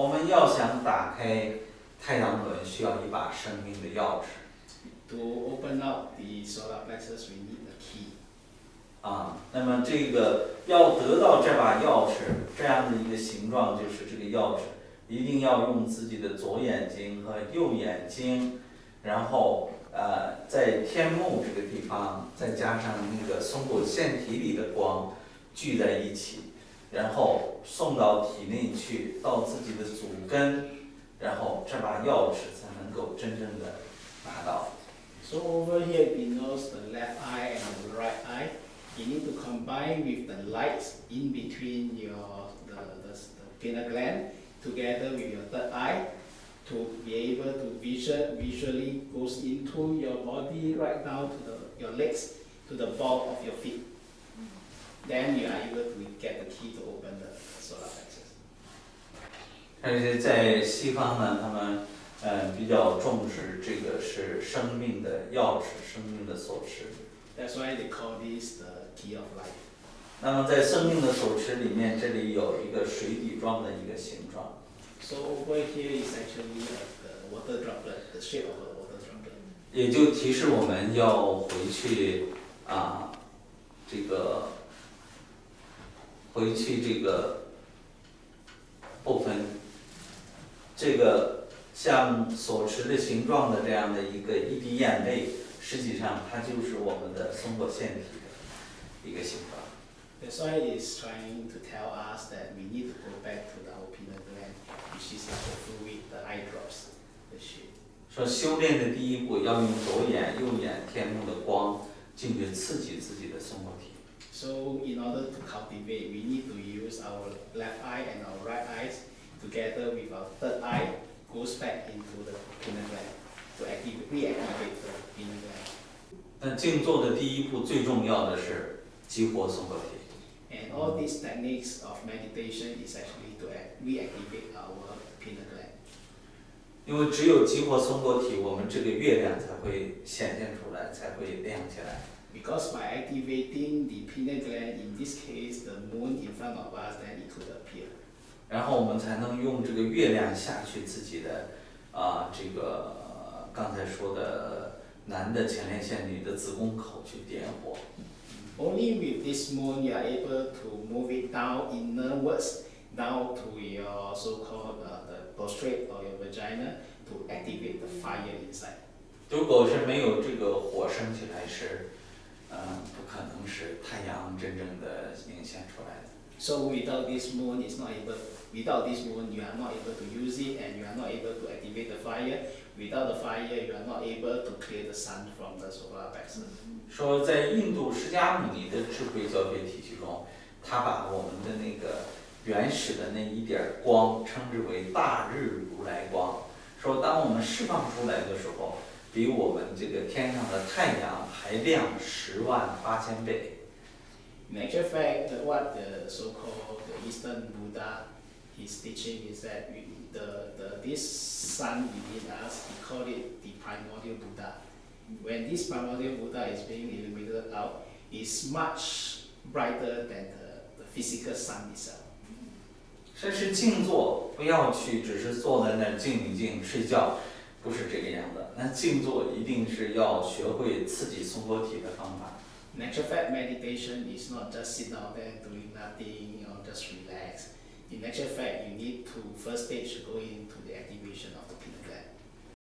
我们要想打开太阳轮，需要一把生命的钥匙。To open up the solar plexus, we need a key. 啊，那么这个要得到这把钥匙这样的一个形状，就是这个钥匙一定要用自己的左眼睛和右眼睛，然后呃在天幕这个地方再加上那个松果腺体里的光聚在一起，然后送到体内去，到自己的祖根，然后这把钥匙才能够真正的拿到。 So over here it denotes the left eye and the right eye. You need to combine with the lights in between your the, the, the pineal gland together with your third eye to be able to visual, visually goes into your body right down to the, your legs to the ball of your feet. Then you are able to get the key to open the solar plexus. 而且在西方呢，他们呃比较重视这个是生命的钥匙，生命的锁匙。That's why they call this the key of life. 那么在生命的锁匙里面，这里有一个水底状的一个形状。So over here is actually uh, the water droplet, the shape of a water droplet. 也就提示我们要回去啊，这个回去这个部分，这个像锁匙的形状的这样的一个一滴眼泪，实际上它就是我们的松果腺体的一个形状。Why it's trying to tell us that we need to go back to the pineal gland, which is like the fluid, the eye drops, the shape. 说修炼的第一步要用左眼、右眼天幕的光进去刺激自己的松果体。So in order to cultivate, we need to use our left eye and our right eyes together with our third eye goes back into the pineal gland to activate, reactivate the pineal gland. 那静坐的第一步最重要的是激活松果体。 And all these techniques of meditation is actually to act, reactivate our pineal gland. 因为只有激活松果体，我们这个月亮才会显现出来，才会亮起来。 Because by activating the pineal gland, in this case the moon in front of us, then it could appear. 然后我们才能用这个月亮下去自己的啊、这个、呃刚才说的男的前列腺、女的子宫口去点火。 Only with this moon you are able to move it down inwards, down to your so-called uh, the prostrate or your vagina to activate the fire inside. 如果是没有这个火升起来是， 嗯、不可能是太阳真正的映现出来的。So without this moon, it's not able. Without this moon, you are not able to use it, and you are not able to activate the fire. Without the fire, you are not able to clear the sun from the solar plexus. 说在印度释迦牟尼的智慧教学体系中，他把我们的那个原始的那一点儿光称之为大日如来光。说当我们释放出来的时候，比我们这个天上的太阳还亮十万八千倍。In actual fact, what the so-called the Eastern Buddha, his teaching is that we, the, the this sun within us, he called it the primordial Buddha. When this primordial Buddha is being illuminated out, is much brighter than the, the physical sun itself. 这是静坐，不要去只是坐在那儿静一静睡觉，不是这个。那静坐一定是要学会刺激松果体的方法。Natural fact, meditation is not just sit down there doing nothing, you know, just relax. In natural fact, you need to first stage go into the activation of the